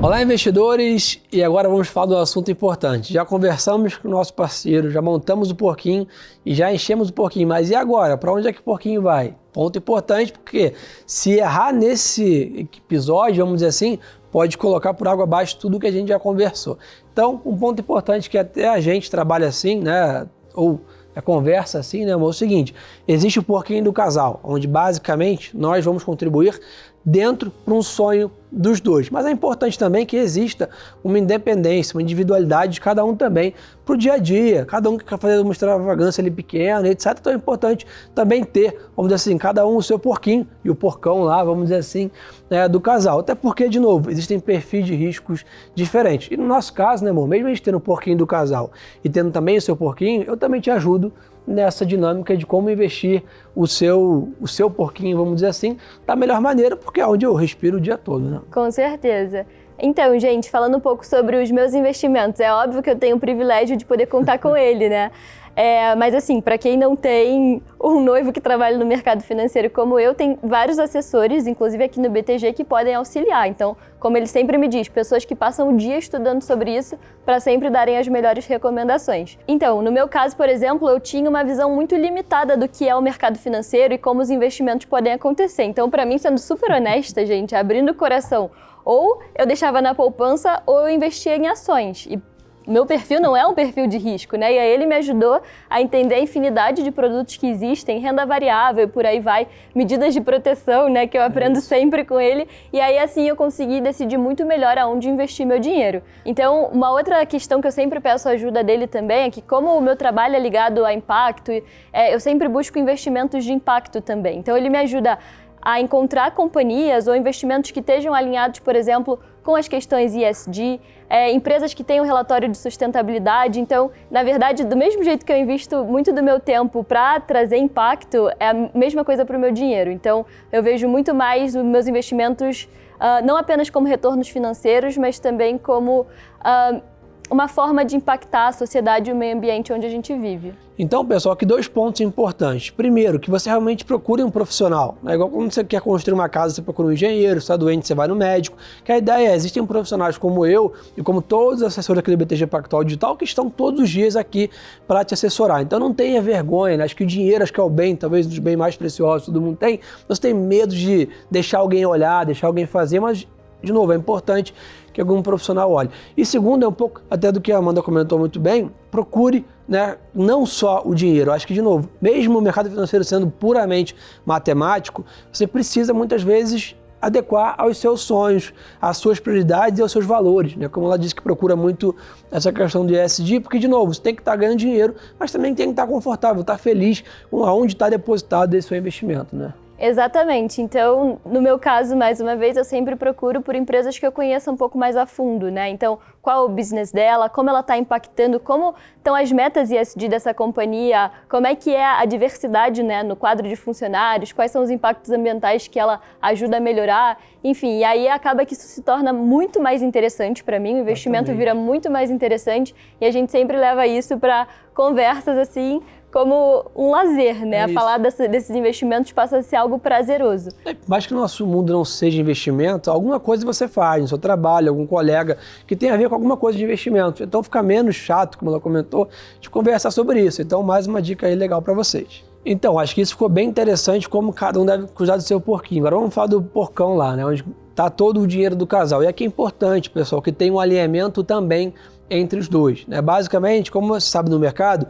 Olá, investidores! E agora vamos falar do assunto importante. Já conversamos com o nosso parceiro, já montamos o porquinho e já enchemos o porquinho. Mas e agora? Para onde é que o porquinho vai? Ponto importante, porque se errar nesse episódio, vamos dizer assim, pode colocar por água abaixo tudo que a gente já conversou. Então, um ponto importante que até a gente trabalha assim, né? Ou a conversa assim, né? É o seguinte: existe o porquinho do casal, onde basicamente nós vamos contribuir dentro para um sonho dos dois. Mas é importante também que exista uma independência, uma individualidade de cada um também para o dia a dia. Cada um que quer fazer uma extravagância ali pequena, etc. Então é importante também ter, vamos dizer assim, cada um o seu porquinho e o porcão lá, vamos dizer assim, né, do casal. Até porque, de novo, existem perfis de riscos diferentes. E no nosso caso, né, amor, mesmo a gente tendo o porquinho do casal e tendo também o seu porquinho, eu também te ajudo nessa dinâmica de como investir o seu, o seu porquinho, vamos dizer assim, da melhor maneira, porque é onde eu respiro o dia todo, né? Com certeza. Então, gente, falando um pouco sobre os meus investimentos, é óbvio que eu tenho o privilégio de poder contar com ele, né? É, mas assim, para quem não tem um noivo que trabalha no mercado financeiro como eu, tem vários assessores, inclusive aqui no BTG, que podem auxiliar. Então, como ele sempre me diz, pessoas que passam o dia estudando sobre isso para sempre darem as melhores recomendações. Então, no meu caso, por exemplo, eu tinha uma visão muito limitada do que é o mercado financeiro e como os investimentos podem acontecer. Então, para mim, sendo super honesta, gente, abrindo o coração, ou eu deixava na poupança ou eu investia em ações. E meu perfil não é um perfil de risco, né? E aí ele me ajudou a entender a infinidade de produtos que existem, renda variável e por aí vai, medidas de proteção, né? Que eu aprendo sempre com ele. E aí assim eu consegui decidir muito melhor aonde investir meu dinheiro. Então, uma outra questão que eu sempre peço ajuda dele também é que como o meu trabalho é ligado a impacto, é, eu sempre busco investimentos de impacto também. Então ele me ajuda a encontrar companhias ou investimentos que estejam alinhados, por exemplo, com as questões ESG, é, empresas que tenham relatório de sustentabilidade. Então, na verdade, do mesmo jeito que eu invisto muito do meu tempo para trazer impacto, é a mesma coisa para o meu dinheiro. Então, eu vejo muito mais os meus investimentos uh, não apenas como retornos financeiros, mas também como uh, uma forma de impactar a sociedade e o meio ambiente onde a gente vive. Então, pessoal, aqui dois pontos importantes. Primeiro, que você realmente procure um profissional. É igual quando você quer construir uma casa, você procura um engenheiro, está doente, você vai no médico. Que a ideia é, existem profissionais como eu e como todos os assessores aqui do BTG Pactual Digital que estão todos os dias aqui para te assessorar. Então não tenha vergonha, né? acho que o dinheiro acho que é o bem, talvez um dos bens mais preciosos que todo mundo tem. Você tem medo de deixar alguém olhar, deixar alguém fazer, mas de novo, é importante que algum profissional olhe. E segundo, é um pouco até do que a Amanda comentou muito bem, procure né, não só o dinheiro. Eu acho que, de novo, mesmo o mercado financeiro sendo puramente matemático, você precisa muitas vezes adequar aos seus sonhos, às suas prioridades e aos seus valores. Né? Como ela disse que procura muito essa questão de ESG, porque, de novo, você tem que estar ganhando dinheiro, mas também tem que estar confortável, estar feliz com aonde está depositado esse seu investimento. Né? Exatamente. Então, no meu caso, mais uma vez, eu sempre procuro por empresas que eu conheça um pouco mais a fundo, né? Então, qual o business dela, como ela está impactando, como estão as metas ESG dessa companhia, como é que é a diversidade né, no quadro de funcionários, quais são os impactos ambientais que ela ajuda a melhorar, enfim, e aí acaba que isso se torna muito mais interessante para mim, o investimento vira muito mais interessante e a gente sempre leva isso para conversas assim como um lazer, né? É a falar desse, desses investimentos passa a ser algo prazeroso. É, mais que o nosso mundo não seja investimento, alguma coisa você faz no seu trabalho, algum colega que tem a ver com alguma coisa de investimento. Então fica menos chato, como ela comentou, de conversar sobre isso. Então mais uma dica aí legal para vocês. Então, acho que isso ficou bem interessante como cada um deve cuidar do seu porquinho. Agora vamos falar do porcão lá, né? Onde está todo o dinheiro do casal. E aqui é importante, pessoal, que tem um alinhamento também entre os dois. Né? Basicamente, como você sabe no mercado,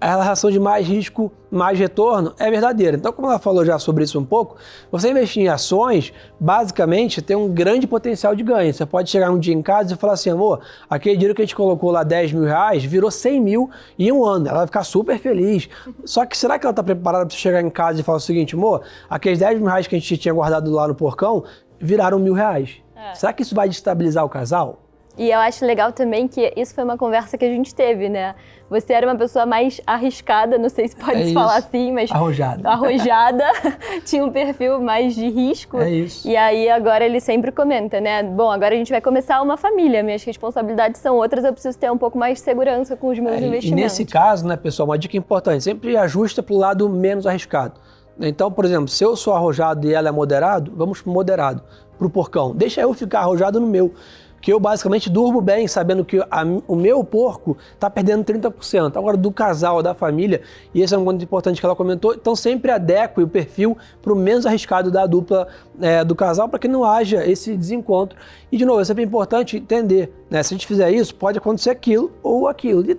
a relação de mais risco, mais retorno é verdadeira. Então, como ela falou já sobre isso um pouco, você investir em ações, basicamente, tem um grande potencial de ganho. Você pode chegar um dia em casa e falar assim, amor, aquele dinheiro que a gente colocou lá 10 mil reais virou 100 mil em um ano. Ela vai ficar super feliz. Só que será que ela está preparada para chegar em casa e falar o seguinte, amor, aqueles 10 mil reais que a gente tinha guardado lá no porcão viraram mil reais. É. Será que isso vai destabilizar o casal? E eu acho legal também que isso foi uma conversa que a gente teve, né? Você era uma pessoa mais arriscada, não sei se pode é falar assim, mas. Arrojada. Arrojada. tinha um perfil mais de risco. É isso. E aí agora ele sempre comenta, né? Bom, agora a gente vai começar uma família, minhas responsabilidades são outras, eu preciso ter um pouco mais de segurança com os meus é, investimentos. E nesse caso, né, pessoal, uma dica importante: sempre ajusta para o lado menos arriscado. Então, por exemplo, se eu sou arrojado e ela é moderado, vamos para moderado, para o porcão. Deixa eu ficar arrojado no meu que eu basicamente durmo bem, sabendo que a, o meu porco está perdendo 30%. Agora, do casal, da família, e esse é um ponto importante que ela comentou, então sempre adeque o perfil para o menos arriscado da dupla é, do casal, para que não haja esse desencontro. E, de novo, é sempre importante entender, né? Se a gente fizer isso, pode acontecer aquilo ou aquilo. E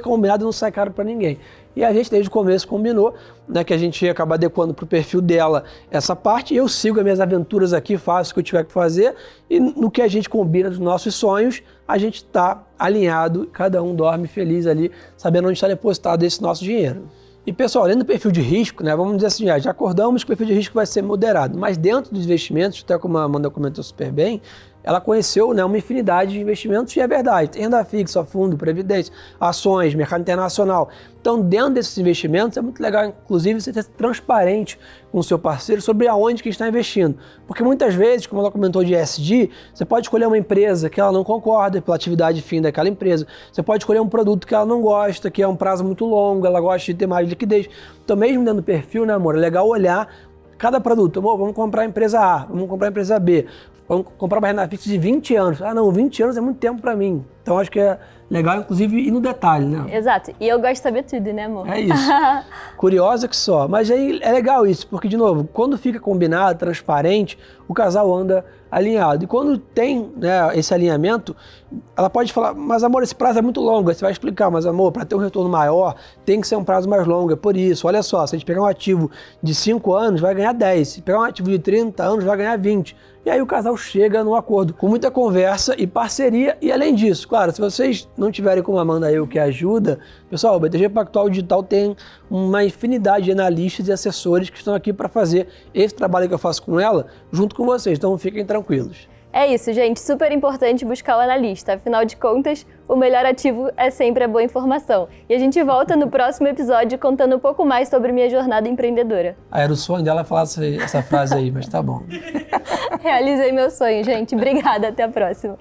o combinado não sai caro para ninguém. E a gente, desde o começo, combinou né, que a gente ia acabar adequando para o perfil dela essa parte. Eu sigo as minhas aventuras aqui, faço o que eu tiver que fazer. E no que a gente combina dos nossos sonhos, a gente está alinhado, cada um dorme feliz ali, sabendo onde está depositado esse nosso dinheiro. E pessoal, além do perfil de risco, né, vamos dizer assim, já acordamos que o perfil de risco vai ser moderado, mas dentro dos investimentos, até como a Amanda comentou super bem, ela conheceu né, uma infinidade de investimentos e é verdade, renda fixa, fundo, previdência, ações, mercado internacional. Então, dentro desses investimentos, é muito legal, inclusive, você ser transparente com o seu parceiro sobre aonde que está investindo. Porque muitas vezes, como ela comentou de ESG, você pode escolher uma empresa que ela não concorda pela atividade fim daquela empresa. Você pode escolher um produto que ela não gosta, que é um prazo muito longo, ela gosta de ter mais liquidez. Então, mesmo dentro do perfil, né, amor, é legal olhar cada produto. Amor, vamos comprar a empresa A, vamos comprar a empresa B. Vamos comprar uma renda fixa de 20 anos. Ah, não, 20 anos é muito tempo para mim. Então acho que é legal, inclusive, ir no detalhe, né? Exato. E eu gosto de saber tudo, né, amor? É isso. Curiosa que só. Mas aí é legal isso, porque, de novo, quando fica combinado, transparente, o casal anda alinhado. E quando tem né, esse alinhamento, ela pode falar, mas amor, esse prazo é muito longo. Aí você vai explicar, mas amor, para ter um retorno maior, tem que ser um prazo mais longo. É por isso. Olha só, se a gente pegar um ativo de 5 anos, vai ganhar 10. Se pegar um ativo de 30 anos, vai ganhar 20. E aí o casal chega num acordo com muita conversa e parceria. E além disso, claro, se vocês não tiverem como Amanda eu que ajuda, pessoal, o BTG Pactual Digital tem uma infinidade de analistas e assessores que estão aqui para fazer esse trabalho que eu faço com ela junto com vocês. Então fiquem tranquilos. É isso, gente. Super importante buscar o analista. Afinal de contas, o melhor ativo é sempre a boa informação. E a gente volta no próximo episódio contando um pouco mais sobre minha jornada empreendedora. Ah, era o sonho dela falar essa frase aí, mas tá bom. Realizei meu sonho, gente. Obrigada. Até a próxima.